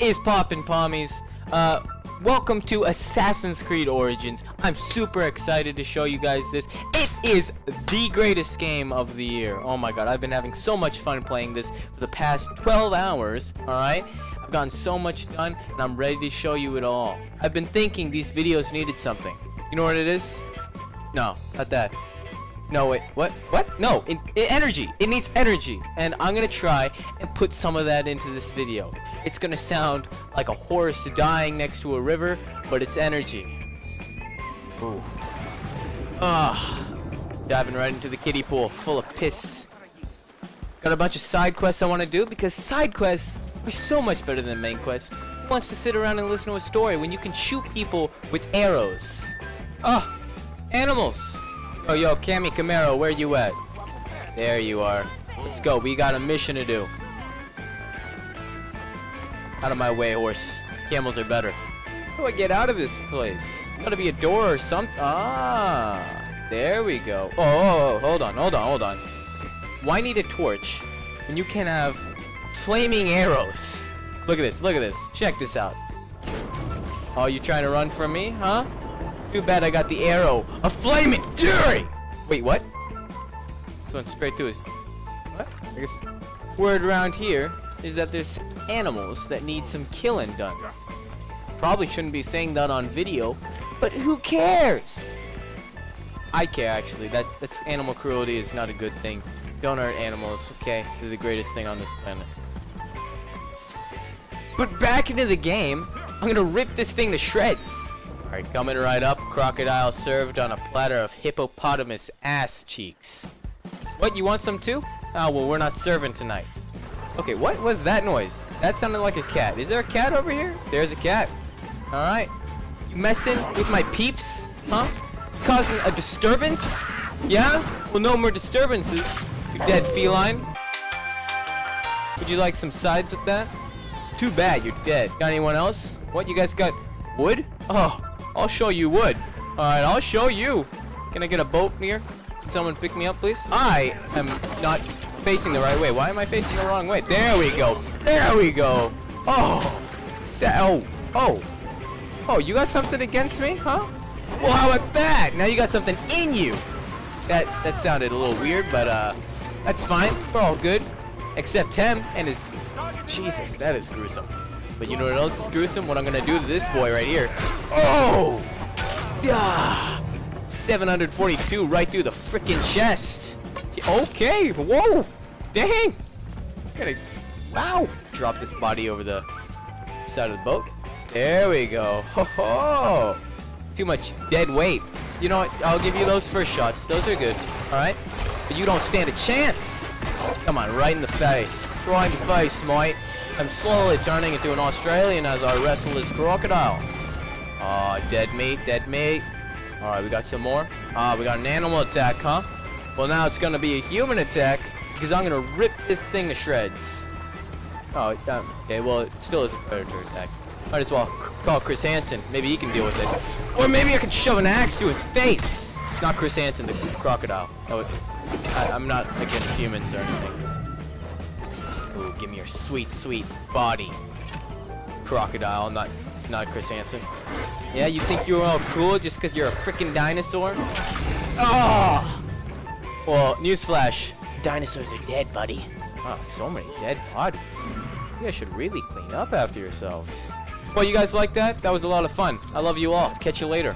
Is poppin' pommies? Uh, welcome to Assassin's Creed Origins. I'm super excited to show you guys this. It is the greatest game of the year. Oh my god, I've been having so much fun playing this for the past 12 hours, alright? I've gotten so much done, and I'm ready to show you it all. I've been thinking these videos needed something. You know what it is? No, not that. No, wait, what? What? No, energy. It needs energy. And I'm gonna try and put some of that into this video. It's gonna sound like a horse dying next to a river, but it's energy. Ooh. Ah. Diving right into the kiddie pool, full of piss. Got a bunch of side quests I want to do, because side quests are so much better than main quests. Who wants to sit around and listen to a story when you can shoot people with arrows? Ah, animals. Oh, yo, Cammy Camaro, where you at? There you are. Let's go. We got a mission to do. Out of my way, horse. Camels are better. How do I get out of this place? Gotta be a door or something. Ah, there we go. Oh, oh, oh, hold on, hold on, hold on. Why need a torch when you can have flaming arrows? Look at this, look at this. Check this out. Oh, you trying to run from me, huh? Too bad I got the arrow A flaming fury. Wait, what? This went straight to his. What? I guess word around here is that there's animals that need some killing done. Probably shouldn't be saying that on video, but who cares? I care actually. That that's animal cruelty is not a good thing. Don't hurt animals, okay? They're the greatest thing on this planet. But back into the game, I'm gonna rip this thing to shreds. Alright, coming right up, crocodile served on a platter of hippopotamus ass cheeks. What, you want some too? Oh, well, we're not serving tonight. Okay, what was that noise? That sounded like a cat. Is there a cat over here? There's a cat. Alright. You messing with my peeps? Huh? You causing a disturbance? Yeah? Well, no more disturbances, you dead feline. Would you like some sides with that? Too bad, you're dead. Got anyone else? What, you guys got wood? Oh, I'll show you wood. Alright, I'll show you. Can I get a boat here? Can someone pick me up, please? I am not facing the right way. Why am I facing the wrong way? There we go. There we go. Oh. Oh. Oh. Oh, you got something against me, huh? Well, how about that? Now you got something in you. That that sounded a little weird, but uh, that's fine. We're all good. Except him and his... Jesus, that is gruesome. But you know what else is gruesome? What I'm gonna do to this boy right here. Oh! Yeah! 742 right through the freaking chest. Okay, whoa! Dang! Gotta, wow! Drop this body over the side of the boat. There we go. Ho ho! Too much dead weight. You know what? I'll give you those first shots. Those are good. Alright? But you don't stand a chance. Come on, right in the face. Right in the face, mate. I'm slowly turning into an Australian as I wrestle this crocodile. Ah, uh, dead meat, dead meat. Alright, we got some more. Ah, uh, we got an animal attack, huh? Well, now it's gonna be a human attack because I'm gonna rip this thing to shreds. Oh, um, okay, well, it still is a predator attack. Might as well call Chris Hansen. Maybe he can deal with it. Or maybe I can shove an axe to his face. Not Chris Hansen, the crocodile. Oh, I, I'm not against humans or anything. Ooh, give me your sweet, sweet body. Crocodile, not not Chris Hansen. Yeah, you think you're all cool just because you're a freaking dinosaur? Oh! Well, newsflash. Dinosaurs are dead, buddy. Oh, so many dead bodies. You guys should really clean up after yourselves. Well, you guys like that? That was a lot of fun. I love you all. Catch you later.